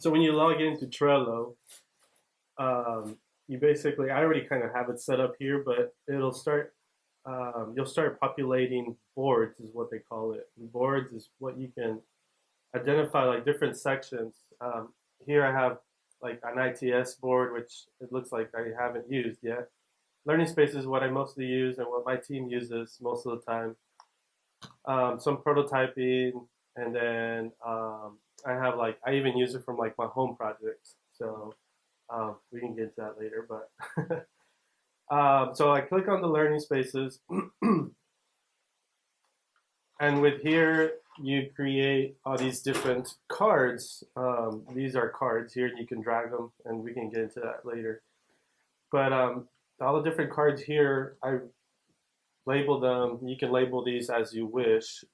So when you log into Trello, um, you basically, I already kind of have it set up here, but it'll start, um, you'll start populating boards is what they call it. And boards is what you can identify like different sections. Um, here I have like an ITS board, which it looks like I haven't used yet. Learning Space is what I mostly use and what my team uses most of the time. Um, some prototyping, and then um, I have like I even use it from like my home projects. So um, we can get into that later. But um, so I click on the learning spaces, and with here you create all these different cards. Um, these are cards here, and you can drag them, and we can get into that later. But um, all the different cards here, I label them. You can label these as you wish.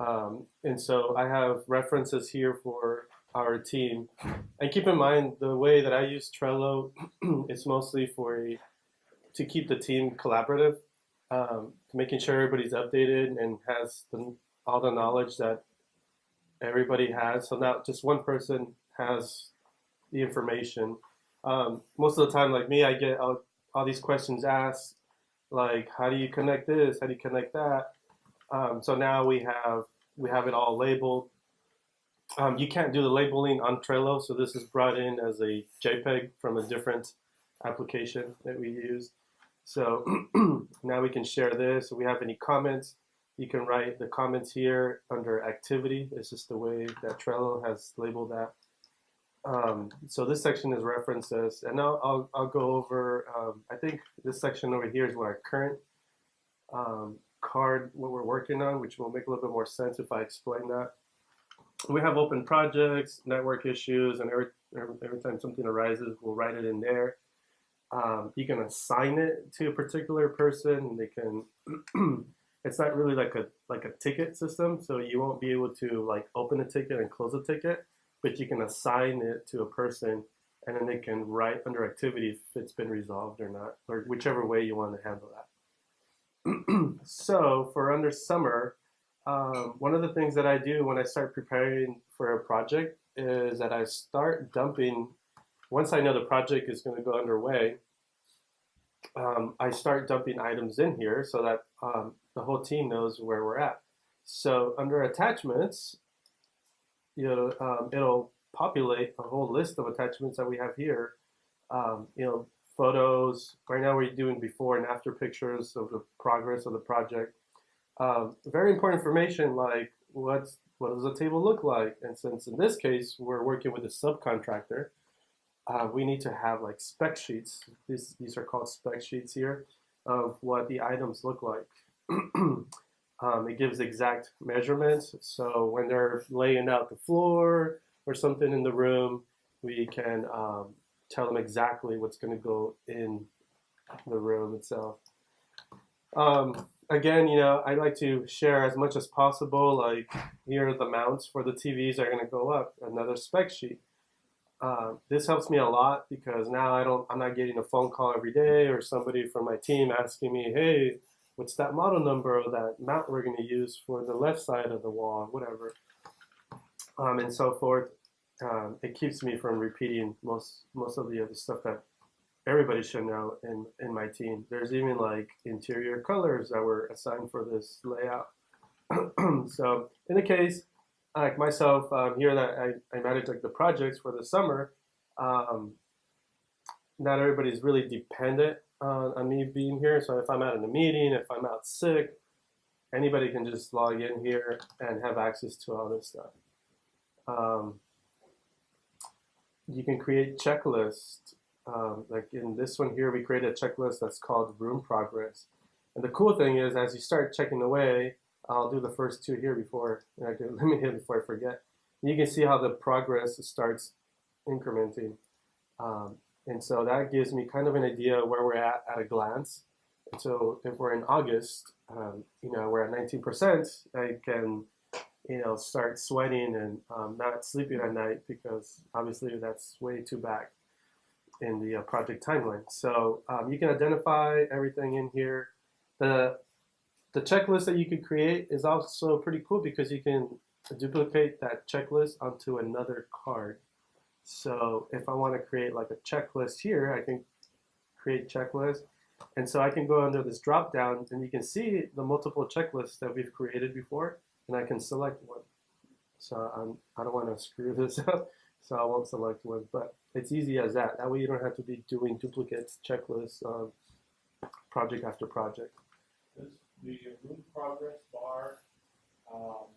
Um, and so I have references here for our team. And keep in mind, the way that I use Trello is mostly for a, to keep the team collaborative, um, making sure everybody's updated and has the, all the knowledge that everybody has. So now just one person has the information. Um, most of the time, like me, I get all, all these questions asked, like how do you connect this? How do you connect that? Um, so now we have we have it all labeled. Um, you can't do the labeling on Trello, so this is brought in as a JPEG from a different application that we use. So now we can share this. If we have any comments, you can write the comments here under activity. It's just the way that Trello has labeled that. Um, so this section is references, and now I'll, I'll go over, um, I think this section over here is what our current um, card, what we're working on, which will make a little bit more sense if I explain that. We have open projects, network issues, and every, every time something arises, we'll write it in there. Um, you can assign it to a particular person, they can, it's not really like a, like a ticket system, so you won't be able to like open a ticket and close a ticket but you can assign it to a person and then they can write under activity if it's been resolved or not, or whichever way you want to handle that. so for under summer, um, one of the things that I do when I start preparing for a project is that I start dumping, once I know the project is going to go underway, um, I start dumping items in here so that um, the whole team knows where we're at. So under attachments, you know, um, it'll populate a whole list of attachments that we have here. Um, you know, photos. Right now we're doing before and after pictures of the progress of the project. Um, very important information like what's what does the table look like? And since in this case we're working with a subcontractor, uh, we need to have like spec sheets. These these are called spec sheets here of what the items look like. Um, it gives exact measurements. So when they're laying out the floor or something in the room, we can um, tell them exactly what's going to go in the room itself. Um, again, you know, I like to share as much as possible. Like here are the mounts for the TVs are going to go up. Another spec sheet. Uh, this helps me a lot because now I don't, I'm not getting a phone call every day or somebody from my team asking me, hey, what's that model number of that mount we're going to use for the left side of the wall, whatever, um, and so forth. Um, it keeps me from repeating most most of the other stuff that everybody should know in, in my team. There's even like interior colors that were assigned for this layout. so in the case, like myself, um, here that I, I manage like the projects for the summer, um, not everybody's really dependent uh, on me being here. So if I'm out in a meeting, if I'm out sick, anybody can just log in here and have access to all this stuff. Um, you can create checklists. Um, like in this one here, we create a checklist that's called room progress. And the cool thing is, as you start checking away, I'll do the first two here before, I can, let me hit before I forget. You can see how the progress starts incrementing. Um, and so that gives me kind of an idea where we're at at a glance. And so if we're in August, um, you know, we're at 19%, I can, you know, start sweating and um, not sleeping at night because obviously that's way too back in the uh, project timeline. So um, you can identify everything in here. The, the checklist that you can create is also pretty cool because you can duplicate that checklist onto another card. So if I want to create like a checklist here, I can create checklist. And so I can go under this drop down and you can see the multiple checklists that we've created before and I can select one. So I'm, I don't want to screw this up, so I won't select one, but it's easy as that. That way you don't have to be doing duplicates, checklists, um, project after project. This, the room progress bar, um,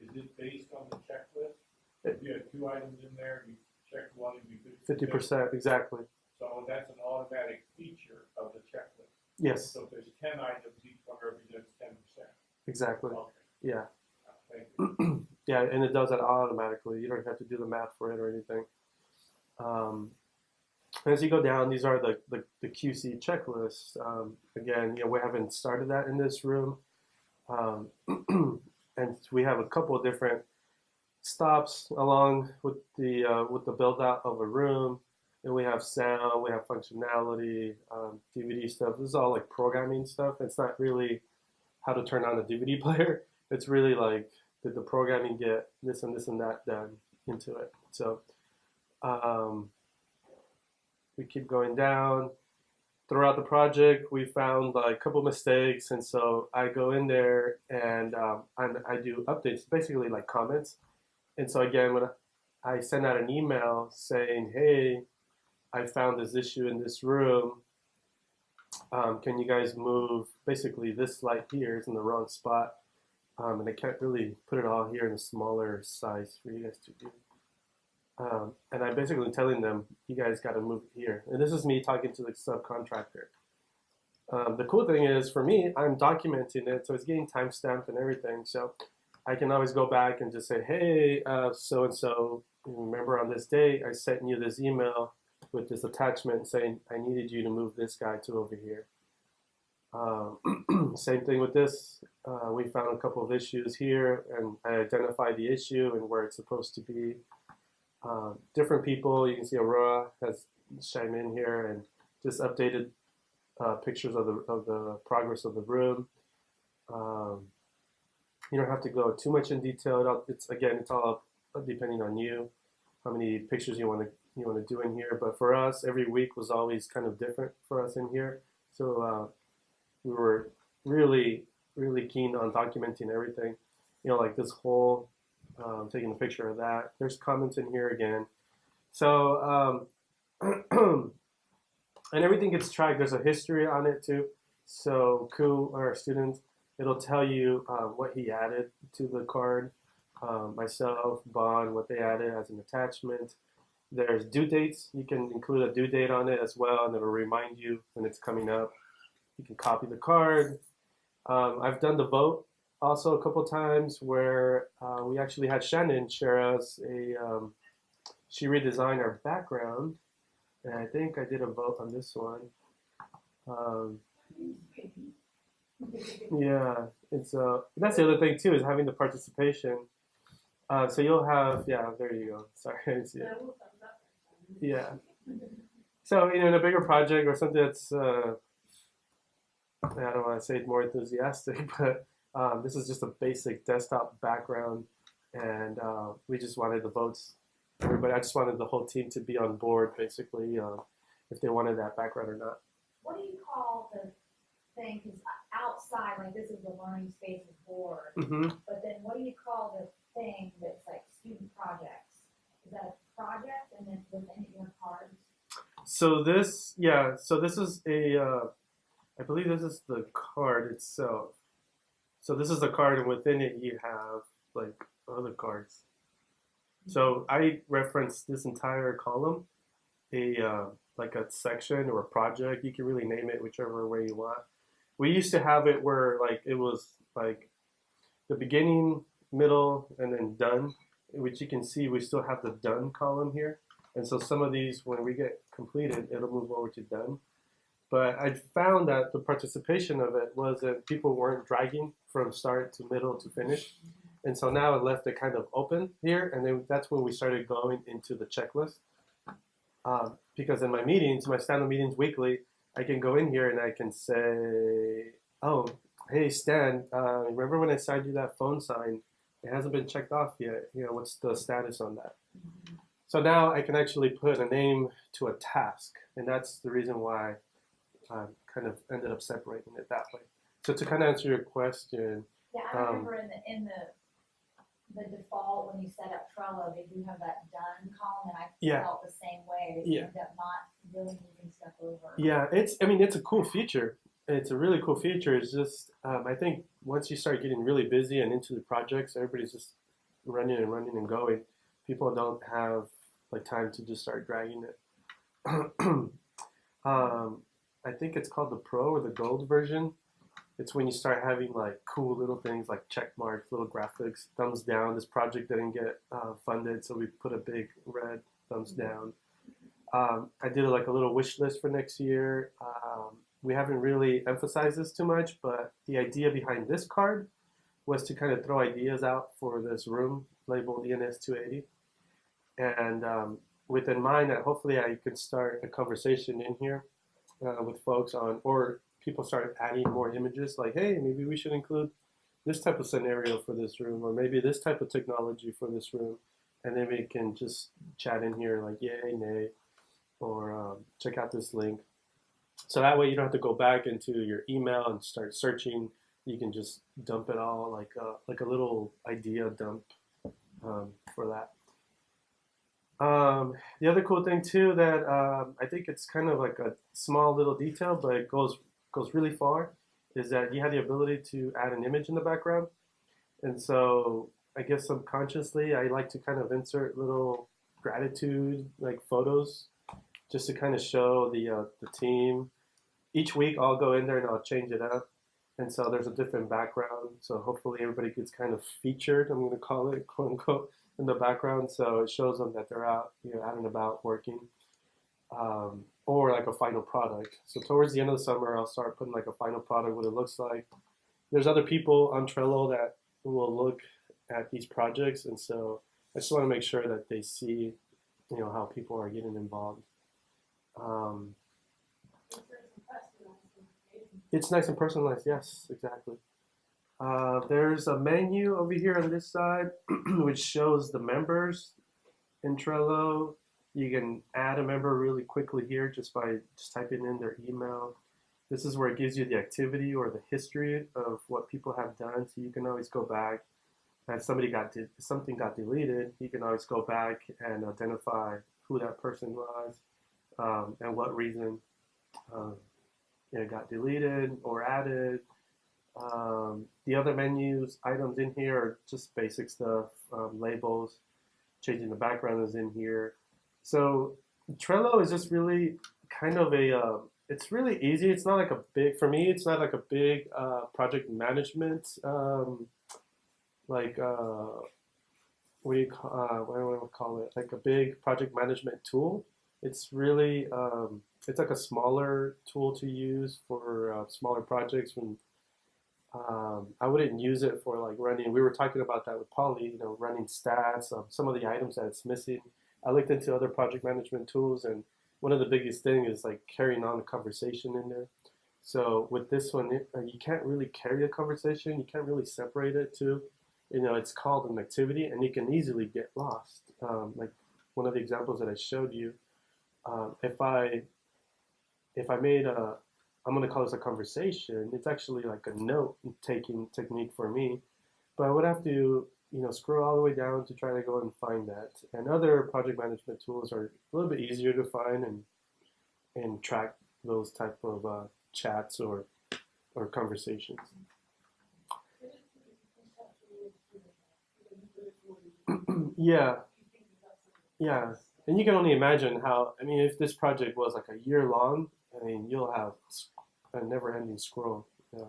is it based on the checklist? If you have two items in there, you checked one and you Fifty percent, exactly. So that's an automatic feature of the checklist. Yes, So if there's ten items, each one represents ten percent. exactly. Okay, Yeah, yeah, and it does that automatically. You don't have to do the math for it or anything. Um, as you go down, these are the, the, the QC checklists. Um, again, you know, we haven't started that in this room. Um, and we have a couple of different stops along with the uh, with the build out of a room. And we have sound, we have functionality, um, DVD stuff. This is all like programming stuff. It's not really how to turn on a DVD player. It's really like did the programming get this and this and that done into it. So um, we keep going down. Throughout the project, we found like a couple mistakes, and so I go in there and um, I, do updates, basically like comments. And so again, when I send out an email saying, "Hey, I found this issue in this room. Um, can you guys move? Basically, this light here is in the wrong spot, um, and I can't really put it all here in a smaller size for you guys to do." Um, and I'm basically telling them, you guys got to move here. And this is me talking to the subcontractor. Um, the cool thing is, for me, I'm documenting it, so it's getting time stamped and everything. So I can always go back and just say, hey, so and so, remember on this day, I sent you this email with this attachment saying I needed you to move this guy to over here. Um, same thing with this. Uh, we found a couple of issues here, and I identified the issue and where it's supposed to be. Um, different people, you can see Aurora has chimed in here and just updated uh, pictures of the, of the progress of the room. Um, you don't have to go too much in detail. It's again, it's all depending on you, how many pictures you want to you want to do in here. But for us, every week was always kind of different for us in here. So uh, we were really really keen on documenting everything. You know, like this whole um, taking a picture of that. There's comments in here again. So, um, and everything gets tracked. There's a history on it too. So, Ku, our student, it'll tell you um, what he added to the card. Um, myself, Bond, what they added as an attachment. There's due dates. You can include a due date on it as well, and it'll remind you when it's coming up. You can copy the card. Um, I've done the vote also a couple times where uh, we actually had Shannon share us a, um, she redesigned our background, and I think I did a vote on this one. Um, yeah, it's uh, that's the other thing too is having the participation. Uh, so you'll have, yeah, there you go. Sorry, I see it. Yeah. So you know, in a bigger project or something that's, uh, I don't want to say more enthusiastic, but um, this is just a basic desktop background, and uh, we just wanted the votes. Everybody, I just wanted the whole team to be on board, basically, uh, if they wanted that background or not. What do you call the thing, cause outside, like this is the learning spaces board, hmm but then what do you call the thing that's like student projects? Is that a project and then within it your cards? So this, yeah, so this is a, uh, I believe this is the card itself. So this is the card, and within it you have like other cards. So I reference this entire column, a uh, like a section or a project. You can really name it whichever way you want. We used to have it where like it was like the beginning, middle, and then done, which you can see we still have the done column here. And so some of these, when we get completed, it'll move over to done. But I found that the participation of it was that people weren't dragging from start to middle to finish. And so now it left it kind of open here, and then that's when we started going into the checklist. Um, because in my meetings, my stand-up meetings weekly, I can go in here and I can say, "Oh, hey Stan, uh, remember when I signed you that phone sign? It hasn't been checked off yet. You know, what's the status on that?" So now I can actually put a name to a task, and that's the reason why Kind of ended up separating it that way. So to kind of answer your question, Yeah, I Um, remember in the, in the, the default, when you set up Trello, they do have that done column, and I Yeah. felt the same way. You Yeah. end up not really moving stuff over. yeah, it's I mean it's a cool feature. It's a really cool feature. It's just um, I think once you start getting really busy and into the projects, everybody's just running and running and going. People don't have like time to just start dragging it. um, I think it's called the Pro or the Gold version. It's when you start having like cool little things like check marks, little graphics, thumbs down. This project didn't get uh, funded, so we put a big red thumbs down. Um, I did like a little wish list for next year. Um, we haven't really emphasized this too much, but the idea behind this card was to kind of throw ideas out for this room labeled ENS 280. And um, with in mind that hopefully I could start a conversation in here uh, with folks on, or people start adding more images like, hey, maybe we should include this type of scenario for this room, or maybe this type of technology for this room. And then we can just chat in here like, yay, nay, or um, check out this link. So that way you don't have to go back into your email and start searching. You can just dump it all like a, like a little idea dump um, for that. Um, the other cool thing too that um, I think it's kind of like a small little detail, but it goes goes really far, is that you have the ability to add an image in the background. And so I guess subconsciously I like to kind of insert little gratitude like photos just to kind of show the uh, the team. Each week I'll go in there and I'll change it up, and so there's a different background. So hopefully everybody gets kind of featured. I'm to call it quote unquote in the background, so it shows them that they're out, you know, out and about working, um, or like a final product. So towards the end of the summer, I'll start putting like a final product, what it looks like. There's other people on Trello that will look at these projects, and so I just want to make sure that they see, you know, how people are getting involved. Um, it's nice and personalized. Yes, exactly. Uh, there's a menu over here on this side, which shows the members in Trello. You can add a member really quickly here just by just typing in their email. This is where it gives you the activity or the history of what people have done, so you can always go back. If somebody got something got deleted, you can always go back and identify who that person was um, and what reason um, it got deleted or added. Um, the other menus items in here are just basic stuff, um, labels, changing the background is in here. So Trello is just really kind of a, uh, it's really easy. It's not like a big, for me, it's not like a big uh, project management, um, like, uh, what do you call, uh, what do call it? Like a big project management tool. It's really, um, it's like a smaller tool to use for uh, smaller projects when um, I wouldn't use it for like running. We were talking about that with Polly, you know, running stats, um, some of the items that it's missing. I looked into other project management tools, and one of the biggest thing is like carrying on a conversation in there. So with this one, it, uh, you can't really carry a conversation. You can't really separate it too. You know, it's called an activity, and you can easily get lost. Um, like one of the examples that I showed you, um, if I if I made a I'm going to call this a conversation. It's actually like a note taking technique for me, but I would have to, you know, scroll all the way down to try to go and find that. And other project management tools are a little bit easier to find and and track those type of uh, chats or or conversations. yeah, yeah, and you can only imagine how. I mean, if this project was like a year long, I mean, you'll have a never-ending scroll. Yeah.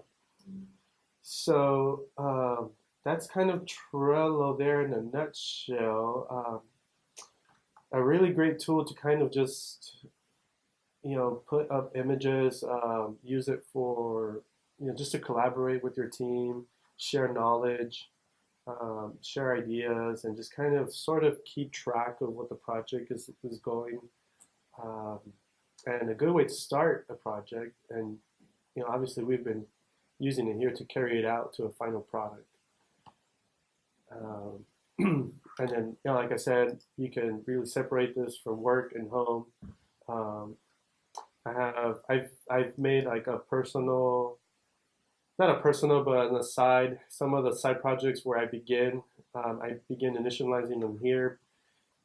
So um, that's kind of Trello there in a nutshell. Um, a really great tool to kind of just, you know, put up images, um, use it for, you know, just to collaborate with your team, share knowledge, um, share ideas, and just kind of sort of keep track of what the project is, is going. Um, and a good way to start a project and you know obviously we've been using it here to carry it out to a final product um, and then, you know, like I said, you can really separate this from work and home. Um, I have I've I've made like a personal, not a personal, but an aside. Some of the side projects where I begin, um, I begin initializing them here.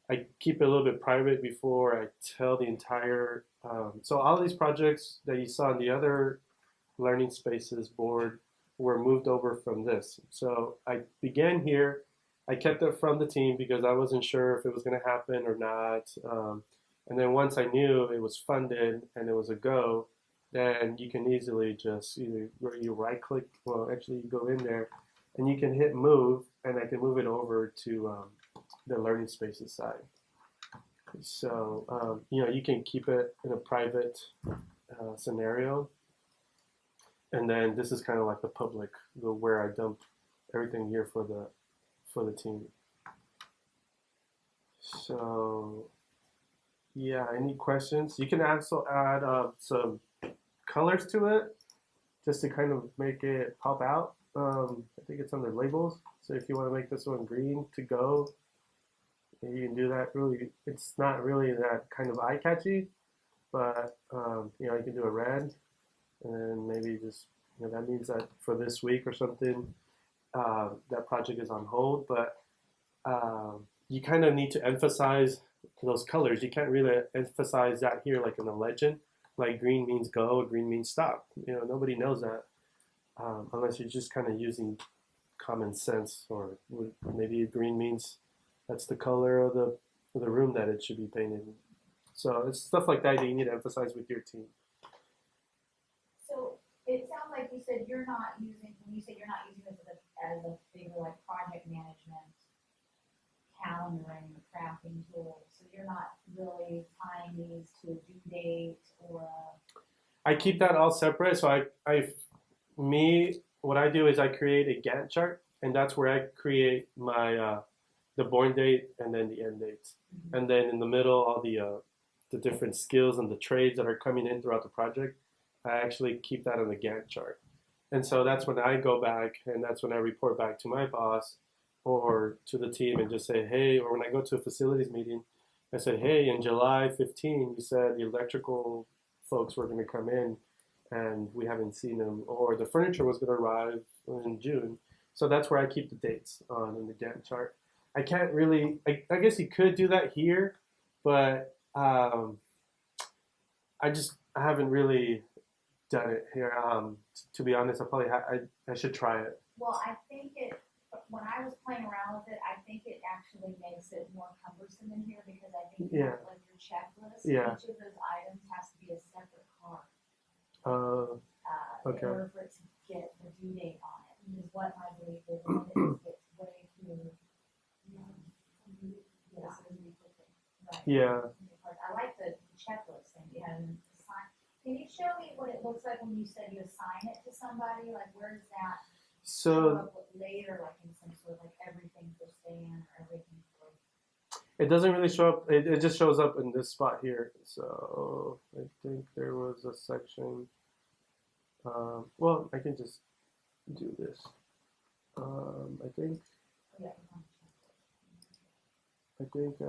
I keep it a little bit private before I tell the entire. Um, so all these projects that you saw in the other learning spaces board were moved over from this. So I began here. I kept it from the team because I wasn't sure if it was going to happen or not. Um, and then once I knew it was funded and it was a go, then you can easily just either you right click, well, actually you go in there and you can hit move and I can move it over to um, the learning spaces side. So, um, you know, you can keep it in a private uh, scenario. And then this is kind of like the public, the where I dump everything here for the for the team. So, yeah, any questions? You can also add uh, some colors to it just to kind of make it pop out. Um, I think it's under labels. So if you want to make this one green to go, you can do that. Really, it's not really that kind of eye catchy, but um, you know you can do a red, and maybe just you know that means that for this week or something, uh, that project is on hold. But um, you kind of need to emphasize those colors. You can't really emphasize that here like in the legend. Like green means go, green means stop. You know nobody knows that um, unless you're just kind of using common sense, or maybe green means that's the color of the of the room that it should be painted. So it's stuff like that that you need to emphasize with your team. So it sounds like you said you're not using, when you say you're not using this as a, as a bigger like project management, calendaring, crafting tool, so you're not really tying these to a due date or a, I keep that all separate. So I, I, me, what I do is I create a Gantt chart, and that's where I create my uh, the born date and then the end dates, and then in the middle all the uh, the different skills and the trades that are coming in throughout the project. I actually keep that on the Gantt chart, and so that's when I go back, and that's when I report back to my boss or to the team and just say, hey, or when I go to a facilities meeting, I say, hey, in July 15, you said the electrical folks were going to come in and we haven't seen them, or the furniture was going to arrive in June. So that's where I keep the dates on in the Gantt chart. I can't really, I, I guess you could do that here, but um, I just I haven't really done it here. Um, to be honest, I probably ha- I, I should try it. well, I think it, when I was playing around with it, I think it actually makes it more cumbersome in here because I think you have like your checklist, Yeah. each of those items has to be a separate card. Uh, uh, Okay. in order for it to get the due date on it, is what my belief is, and it gets way too. Yeah, yeah. I the checklist thing, you have an assign, can you show me what it looks like when you said you assign like where does that So later, like in some sort of like everything for Stan or everything for? it doesn't really show up. It, it just shows up in this spot here. So I think there was a section. Um, well, I can just do this. Um, I think Yeah. I think, uh,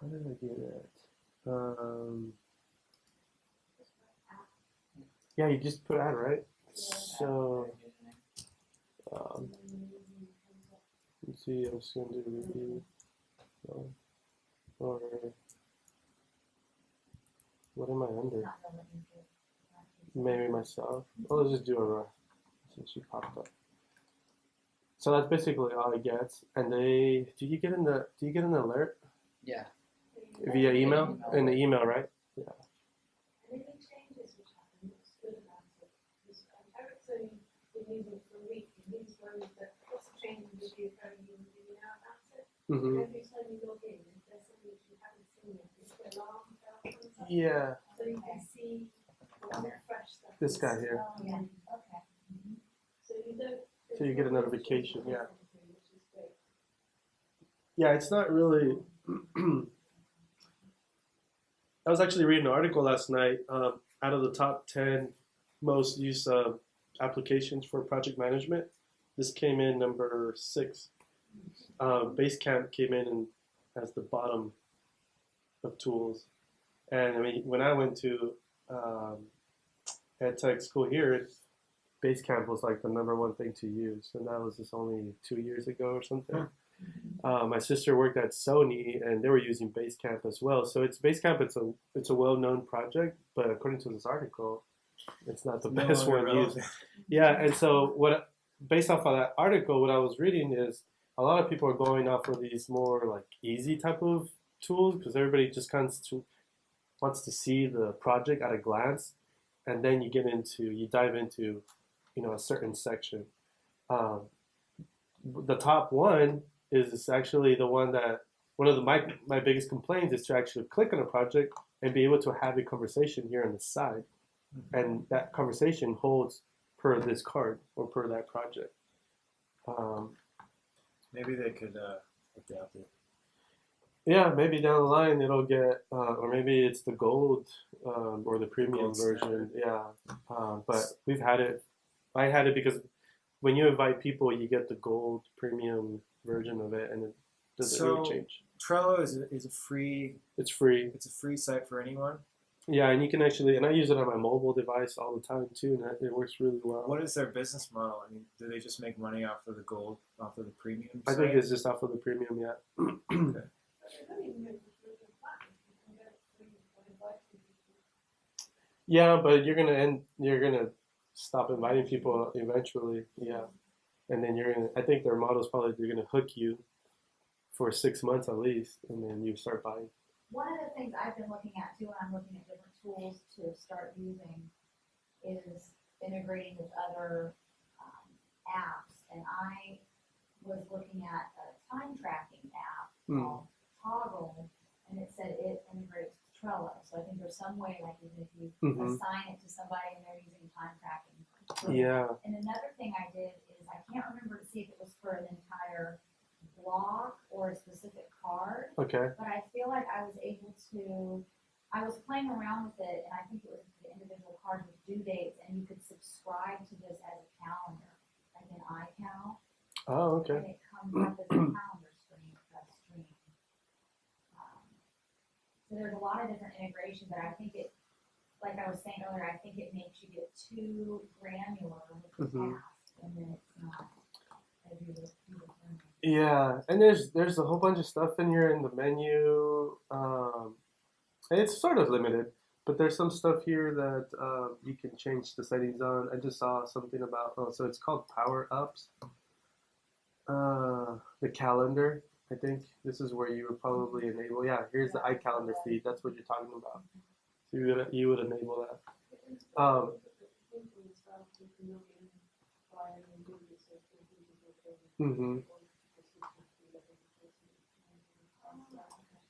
how did I get it? Um, yeah, you just put add, right? So, um, let's see, I'm just gonna do review. So, or, what am I under? Not gonna let you do it. Not Maybe myself. Oh, let's just do a run since she popped up. So that's basically all I get. And they, do you get in the, do you get an alert Yeah. via email? In the email, right? And any changes which happen, what's good about it is, Eric's only been using it for a week, and he's worried that lots of changes will be occurring in the now about it. Mm-hmm. Every time you log in, if there's something which you haven't seen yet, it's the alarm bell comes up. Yeah. So you can see all the fresh stuff. This guy here. Oh, yeah, okay. So you don't. So you get a notification, yeah. Which is great. Yeah, it's not really. I was actually reading an article last night. Um, out of the top ten most used uh, applications for project management, This came in number six. Uh, Basecamp came in and as the bottom of tools. And I mean, when I went to um, ed tech school here, Basecamp was like the number one thing to use, and that was just only two years ago or something. Uh, my sister worked at Sony, and they were using Basecamp as well. So it's Basecamp. It's a it's a well known project, but according to this article, it's not the No best one used. Yeah, and so what, based off of that article, what I was reading is a lot of people are going off of these more like easy type of tools because everybody just kind of wants to see the project at a glance, and then you get into you dive into, you know, a certain section. Um, the top one is actually the one that one of the my my biggest complaints is to actually click on a project and be able to have a conversation here on the side, and that conversation holds per this card or per that project. Um, Maybe they could uh, adapt it. Yeah, maybe down the line it'll get, uh, or maybe it's the gold um, or the premium Gold version. Yeah, uh, but we've had it. I had it because when you invite people, you get the gold premium version of it, and it doesn't So- really change. Trello is a, is a free. It's free. It's a free site for anyone. Yeah, and you can actually, and I use it on my mobile device all the time too, and it- works really well. What is their business model? I mean, do they just make money off of the gold, off of the premium? I think it's just off of the premium, yeah. I don't even know if it's really fun, you can get it free for inviting people. Yeah, but you're gonna end. You're gonna stop inviting people eventually. Yeah, and then you're gonna. I think their model is probably they're gonna hook you for six months at least, and then you start buying. One of the things I've been looking at too, when I'm looking at different tools to start using, is integrating with other um, apps. And I was looking at a time tracking app Hmm. called Toggl, and it said it integrates Trello. So I think there's some way, like even if you hmm assign it to somebody and they're using time tracking. Yeah. And another thing I did is I can't remember to see if it was for an entire block or a specific card Okay. but I feel like I was able to, I was playing around with it, and I think it was the individual cards with due dates, and you could subscribe to this as a calendar, like an iCal, Oh, okay. and it comes up as a calendar screen, a stream. Um, So there's a lot of different integration, but I think it, like I was saying earlier, I think it makes you get too granular with the Mhm. task, and then it's not you would, you would learn. Yeah, and there's there's a whole bunch of stuff in here in the menu. Um, it's sort of limited, but there's some stuff here that uh, you can change the settings on. I just saw something about oh, so it's called power ups. Uh, the calendar. I think this is where you would probably enable. Yeah, here's the iCalendar feed. That's what you're talking about. So you would you would enable that. Um, hmm Um,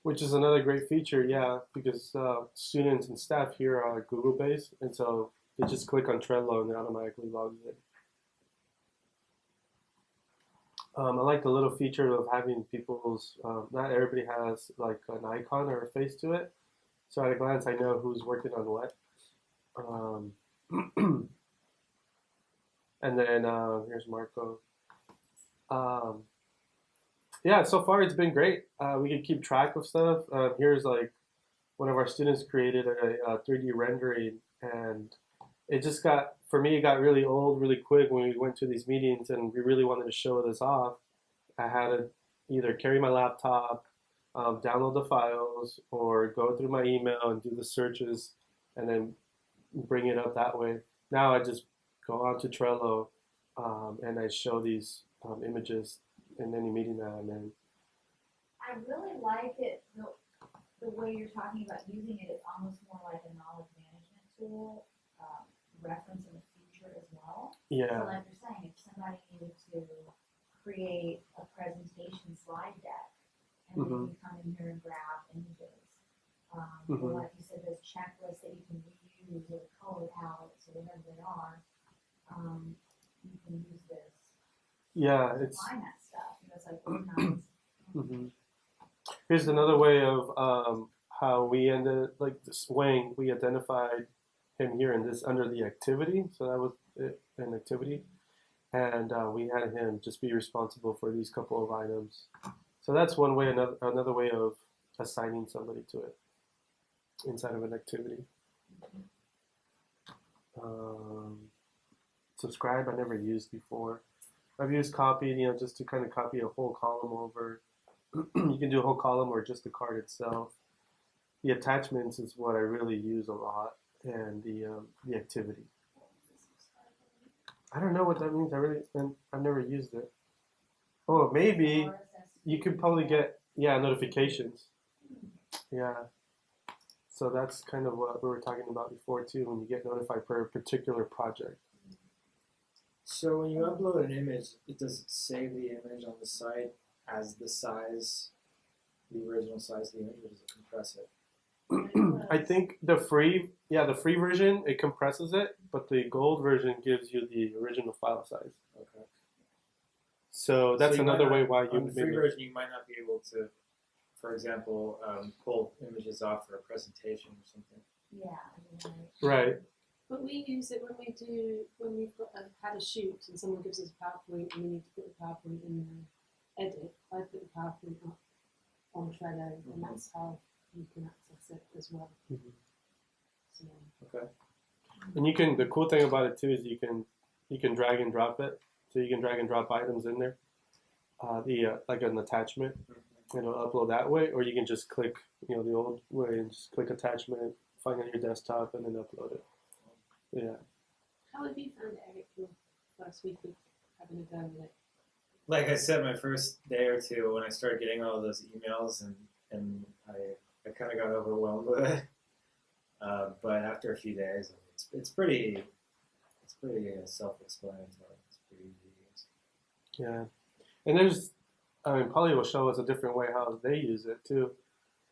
Which is another great feature, yeah, because uh, students and staff here are Google based, and so they just click on Trello and it automatically logs in. Um, I like the little feature of having people's. Um, not everybody has like an icon or a face to it, so at a glance I know who's working on what. Um, and then uh, here's Marco. Um, yeah, so far it's been great. Uh, we can keep track of stuff. Uh, here's like one of our students created a, a 3D rendering, and it just got for me it got really old really quick when we went to these meetings and we really wanted to show this off. I had to either carry my laptop, um, download the files, or go through my email and do the searches, and then bring it up that way. Now I just go onto Trello um, and I show these um, images in any meeting that I'm in. I really like it, the, the way you're talking about using it, it's almost more like a knowledge management tool, reference in the future as well. So Yeah. like you're saying, if somebody needed to create a presentation slide deck, and then you come in here and grab images. Um, Mhm. or like you said, there's checklists that you can reuse, or color palettes, or whatever they are, um, you can use this Yeah, to it's find that stuff, you know, it's like organized. hmm Here's another way of um, how we ended, like this Wang, we identified him here in this under the activity. So that was it, an activity. and uh, we had him just be responsible for these couple of items. So that's one way. Another another way of assigning somebody to it inside of an activity. Um, subscribe, I never used before. I've used copy, you know, just to kind of copy a whole column over. you can do a whole column or just the card itself. The attachments is what I really use a lot, and the um, the activity. I don't know what that means. I really, and I've never used it. Oh, maybe you could probably get yeah notifications. Yeah. So that's kind of what we were talking about before too. When you get notified for a particular project. So when you upload an image, it does it save the image on the site as the size, the original size of the image, or does it compress it? I think the free, yeah, the free version it compresses it, but the gold version gives you the original file size. Okay. So that's So another not- way why you on the free maybe. version you might not be able to, for example, um, pull images off for a presentation or something. Yeah, I Right. But we use it when we do, when we've got a, had a shoot and someone gives us a PowerPoint and we need to put the PowerPoint in the edit. I put the PowerPoint up on Trello and that's how you can access it as well. Mhm. So, Okay. And you can. The cool thing about it too is you can you can drag and drop it. So you can drag and drop items in there. Uh, the uh, like an attachment. It'll upload that way, or you can just click, you know, the old way and just click attachment, find it on your desktop, and then upload it. Yeah. how have you found Eric, your first week of having a go with it? Like I said, my first day or two, when I started getting all those emails, and and I I kind of got overwhelmed with it. Uh, but after a few days, it's it's pretty it's pretty uh, self-explanatory. It's pretty easy. Yeah, and there's, I mean, Polly will show us a different way how they use it too.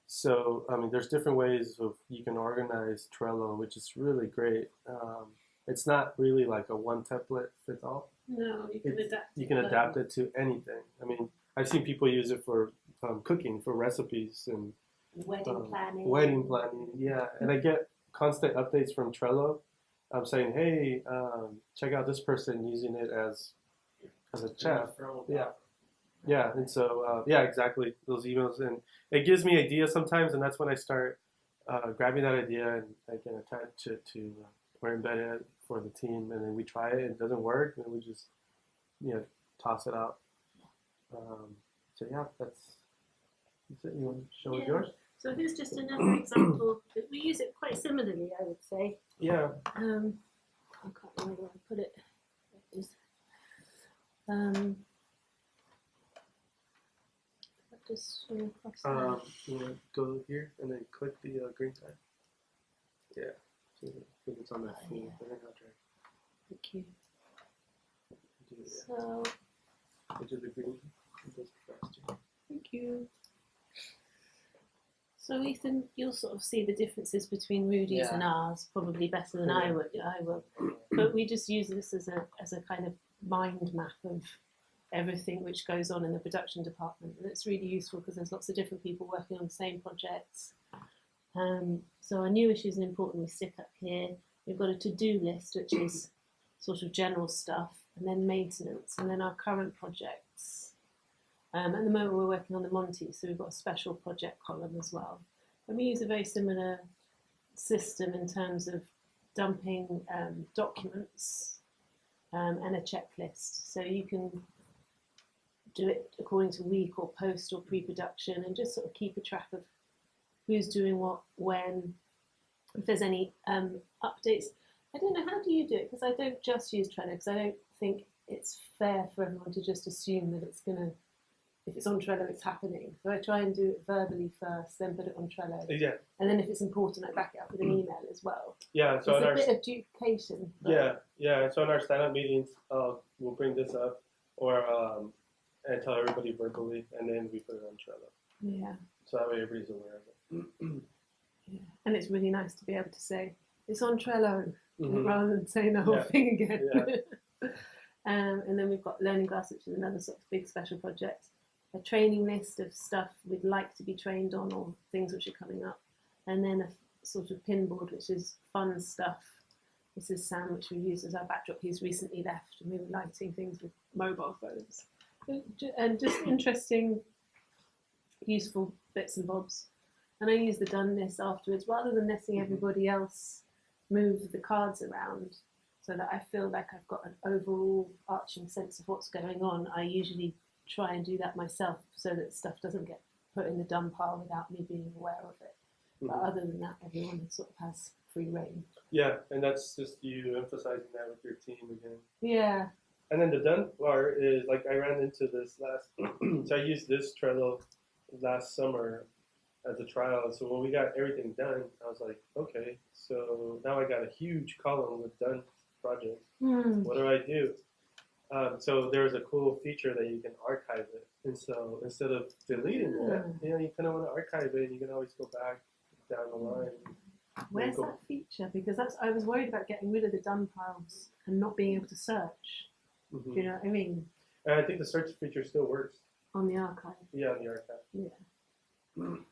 So, I mean, there's different ways of you can organize Trello, which is really great. Um, it's not really like a one template fits all. No, you can It's- adapt. You can adapt it to anything. I mean, I've seen people use it for um, cooking, for recipes and Wedding um, planning. Wedding planning, yeah. And I get constant updates from Trello. I'm saying, hey, um, check out this person using it as as a chef. Yeah. Yeah, and so uh, yeah, exactly those emails, and it gives me ideas sometimes, and that's when I start uh, grabbing that idea and I can attach it to uh, or embed it for the team, and then we try it, and it doesn't work, and we just you know toss it out. Um, so yeah, that's, that's it. You want to show Yeah. yours? So here's just another example. that We use it quite similarly, I would say. Yeah. Um, I can't remember where I put it. It is. Um, just swing across. Um, you want to go here and then click the uh, green tag? Yeah. I think it's on that Oh, yeah. They're not drag. Thank you. Do it, So, yeah. Go the green. It goes faster. thank you. So Ethan, you'll sort of see the differences between Rudy's and ours probably better than I would. I will. But we just use this as a as a kind of mind map of everything which goes on in the production department, and it's really useful because there's lots of different people working on the same projects. Um, so our new issues and important we stick up here. We've got a to-do list which is sort of general stuff, and then maintenance, and then our current projects. Um, at the moment, we're working on the Monty, so we've got a special project column as well. And we use a very similar system in terms of dumping um, documents um, and a checklist. So you can do it according to week or post or pre production and just sort of keep a track of who's doing what, when, if there's any um, updates. I don't know, how do you do it? Because I don't just use Trello, because I don't think it's fair for everyone to just assume that it's going to if it's on Trello, it's happening. So I try and do it verbally first, then put it on Trello, Yeah. and then if it's important, I back it up with an email as well. Yeah. So in a our bit of duplication. yeah yeah so in our stand up meetings, uh, we'll bring this up or um, and tell everybody verbally, and then we put it on Trello. yeah, So that way everybody's aware of it. yeah, and it's really nice to be able to say it's on Trello Mhm. rather than saying the whole Yeah. thing again. um, and then we've got Learning Glass, which is another sort of big special project. Training list of stuff we'd like to be trained on or things which are coming up, and then a sort of pinboard, which is fun stuff This is Sam, which we use as our backdrop. He's recently left, and we were lighting things with mobile phones. And just interesting, useful bits and bobs. And I use the done list afterwards rather than letting mm-hmm. everybody else move the cards around so that I feel like I've got an overall arching sense of what's going on. I usually try and do that myself so that stuff doesn't get put in the done pile without me being aware of it. But Mhm. other than that, everyone sort of has free rein. Yeah, and that's just you emphasizing that with your team again. Yeah. And then the done part is like I ran into this last, so I used this Trello last summer as a trial. So when we got everything done, I was like, okay, so now I got a huge column with done projects. Hmm. What do I do? Um, so there's a cool feature that you can archive it, and so instead of deleting it, Hmm. you know, you kind of want to archive it. And you can always go back down the line. Where's that feature? Because that's I was worried about getting rid of the done piles and not being able to search. Mhm. Do you know what I mean? And I think the search feature still works. On the archive. Yeah, on the archive. Yeah.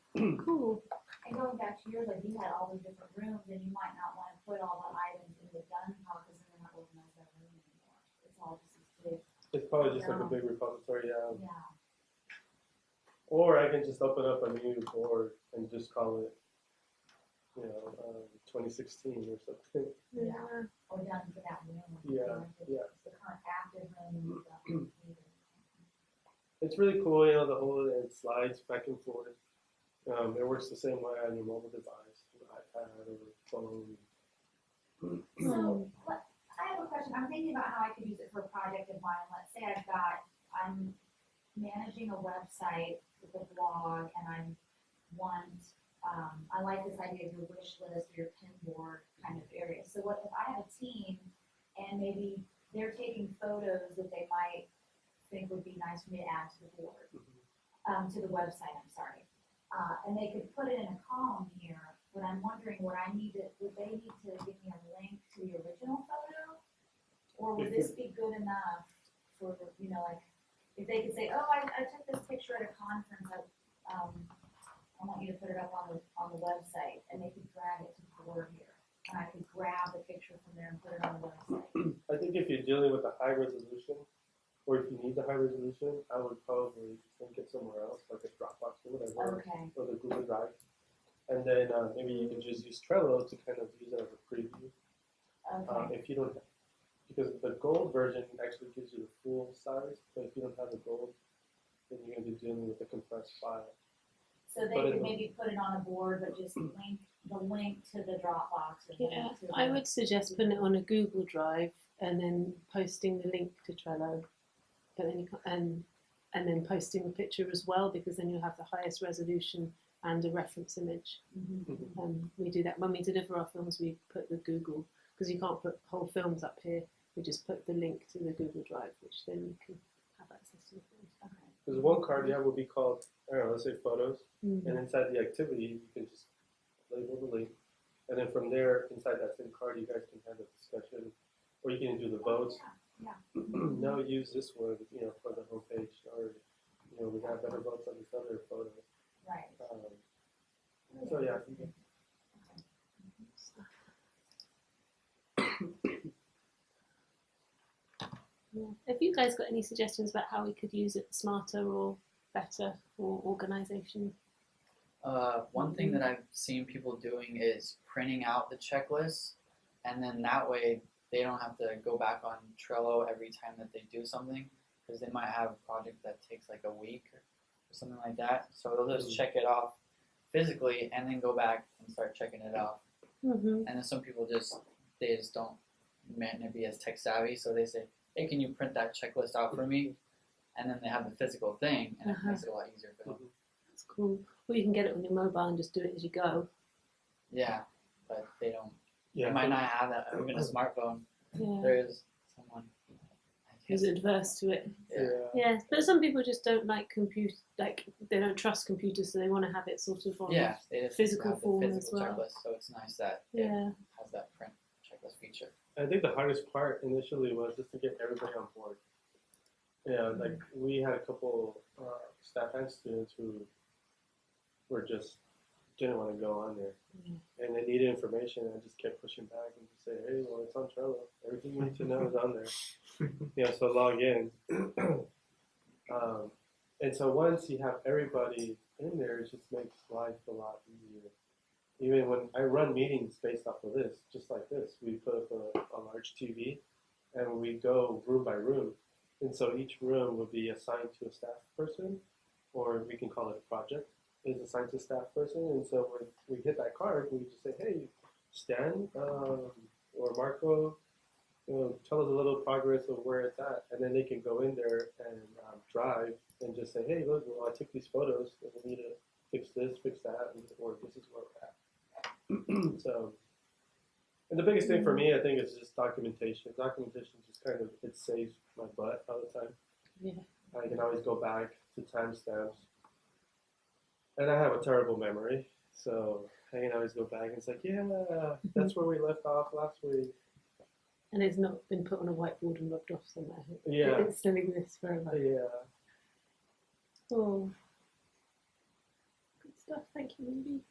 Cool. And going back to yours, like you had all those different rooms and you might not wanna put all the items in the done pile, cause then they're not organized that room anymore. It's all just as big, It's probably just like a big repository. Yeah. yeah. Or I can just open up a new board and just call it, you know, um, 2016 or something. Yeah. Or done for that room. Yeah, you know, if yeah. It's the current active room you've. It's really cool, you know, the whole it slides back and forth. Um, it works the same way on your mobile device, your iPad or phone. So, let, I have a question, I'm thinking about how I could use it for a project of mine, let's say I've got, I'm managing a website with a blog and I want, um, I like this idea of your wish list or your pin board kind of area, so what if I have a team and maybe they're taking photos that they might think would be nice for me to add to the board, um, to the website, I'm sorry. Uh, and they could put it in a column here, but I'm wondering, would I need to, would they need to give me a link to the original photo? Or would this be good enough for, the you know, like, if they could say, oh, I, I took this picture at a conference, I, um, I want you to put it up on the, on the website, and they could drag it to the board here. And I could grab the picture from there and put it on the website. I think if you're dealing with a high resolution, or if you need the high resolution, I would probably link it somewhere else, like a Dropbox or whatever, Okay, or the Google Drive. And then uh, maybe you can just use Trello to kind of use it as a preview. Um, okay, if you don't, because the gold version actually gives you the full size, but if you don't have the gold, then you're gonna be dealing with the compressed file. so they it could maybe put it on a board, but just link, the link to the Dropbox or Yeah, link to the. I would suggest putting it on a Google Drive and then posting the link to Trello, but then you can, and and then posting the picture as well because then you'll have the highest resolution and a reference image. Mhm. Um, we do that when we deliver our films. We put the Google because you can't put whole films up here. We just put the link to the Google Drive, which then you can have access to the films. Okay. Because one card you have will be called, I don't know, let's say photos, Mm. and inside the activity, you can just label the link. And then from there, inside that same card, you guys can have a discussion, or you can do the votes. Yeah, no, use this one, you know, for the homepage, or, you know, we have better votes on this other photo. Right. Um, so yeah, you can- Yeah. Have you guys got any suggestions about how we could use it smarter or better for organisation? Uh, one thing that I've seen people doing is printing out the checklist, and then that way they don't have to go back on Trello every time that they do something, because they might have a project that takes like a week or something like that. So they'll just Mhm. check it off physically and then go back and start checking it off. Mm-hmm. And then some people just they just don't might not be as tech savvy, so they say, "Hey, can you print that checklist out for me?" And then they have the physical thing, and Uh-huh. it makes it a lot easier for them. That's cool. Or you can get it on your mobile and just do it as you go. Yeah, but they don't. yeah. They might not have that even a smartphone. Yeah. There is someone. I Who's adverse to it? yeah. Yeah, but some people just don't like compute, like they don't trust computers, so they want to have it sort of on. Yeah, they just Physical form as well. checklist, so it's nice that Yeah. it has that print checklist feature. I think the hardest part initially was just to get everybody on board. Yeah, like we had a couple uh, staff and students who were just didn't want to go on there. And they needed information, and I just kept pushing back and just say, hey, well, it's on Trello. Everything you need to know is on there. you know, so log in. um, and so once you have everybody in there, it just makes life a lot easier. Even when I run meetings based off of this, just like this, we put up a, a large TV and we go room by room. And so each room will be assigned to a staff person, or we can call it a project, is a scientist staff person. And so when we hit that card, we just say, hey, Stan um, or Marco, you know, tell us a little progress of where it's at. And then they can go in there and um, drive and just say, hey, look, well, I took these photos and we need to fix this, fix that, and, or this is where we're at. so, and the biggest thing for me, I think, is just documentation. Documentation just kind of, it saves my butt all the time. Yeah. I can always go back to timestamps. And I have a terrible memory, so I can always go back and it's like, yeah, that's where we left off last week. And it's not been put on a whiteboard and rubbed off somewhere. Yeah. It still exists forever. Yeah. Oh. Good stuff. Thank you, Ruby.